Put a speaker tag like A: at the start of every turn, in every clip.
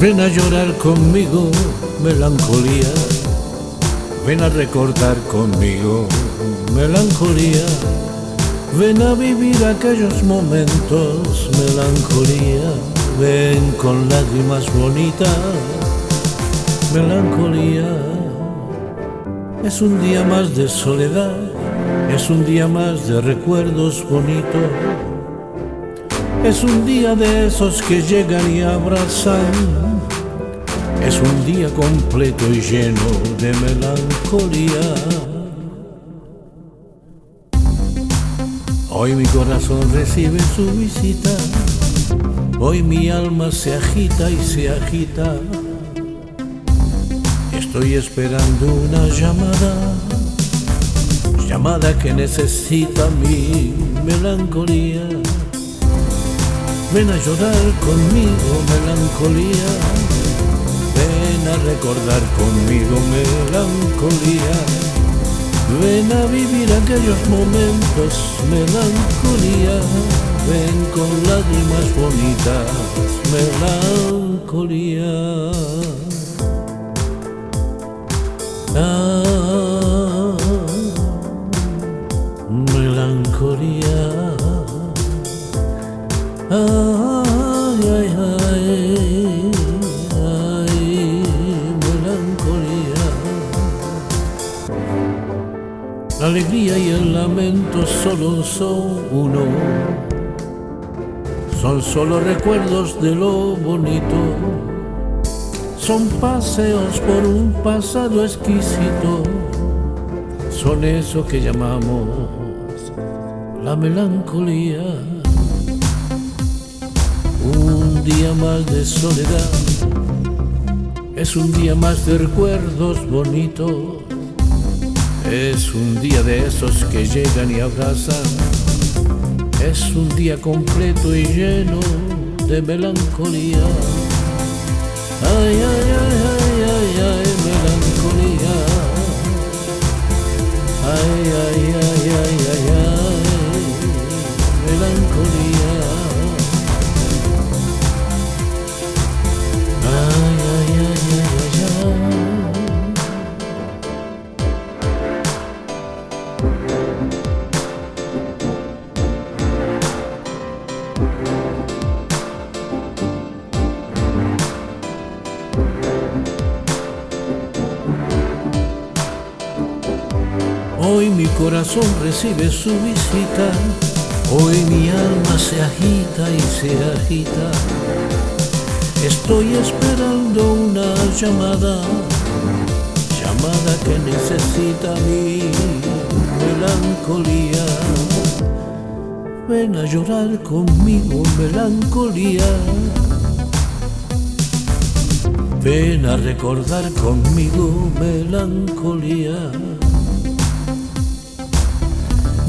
A: Ven a llorar conmigo, melancolía. Ven a recordar conmigo, melancolía. Ven a vivir aquellos momentos, melancolía. Ven con lágrimas bonitas, melancolía. Es un día más de soledad, es un día más de recuerdos bonitos. Es un día de esos que llegan y abrazan es un día completo y lleno de melancolía. Hoy mi corazón recibe su visita, hoy mi alma se agita y se agita. Estoy esperando una llamada, llamada que necesita mi melancolía. Ven a llorar conmigo, melancolía Ven a recordar conmigo melancolía. Ven a vivir aquellos momentos, melancolía. Ven con lágrimas bonitas, melancolía. Ay, ay, ay. La alegría y el lamento solo son uno, son solo recuerdos de lo bonito, son paseos por un pasado exquisito, son eso que llamamos la melancolía. Un día más de soledad, es un día más de recuerdos bonitos es un día de esos que llegan y abrazan. Es un día completo y lleno de melancolía. Ay, ay, ay, ay, ay, ay, melancolía. Ay, ay, Hoy mi corazón recibe su visita, hoy mi alma se agita y se agita. Estoy esperando una llamada, llamada que necesita mi melancolía. Ven a llorar conmigo, melancolía. Ven a recordar conmigo, melancolía.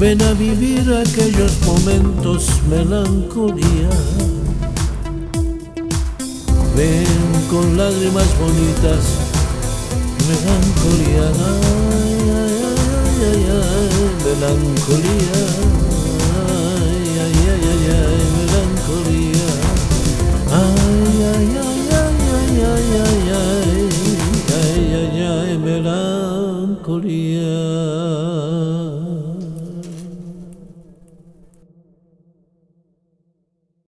A: Ven a vivir aquellos momentos melancolía Ven con lágrimas bonitas Melancolía ay, ay, ay, ay Melancolía melancolía Ay, ay, ay, ay, ay, ay, ay, ay, melancolía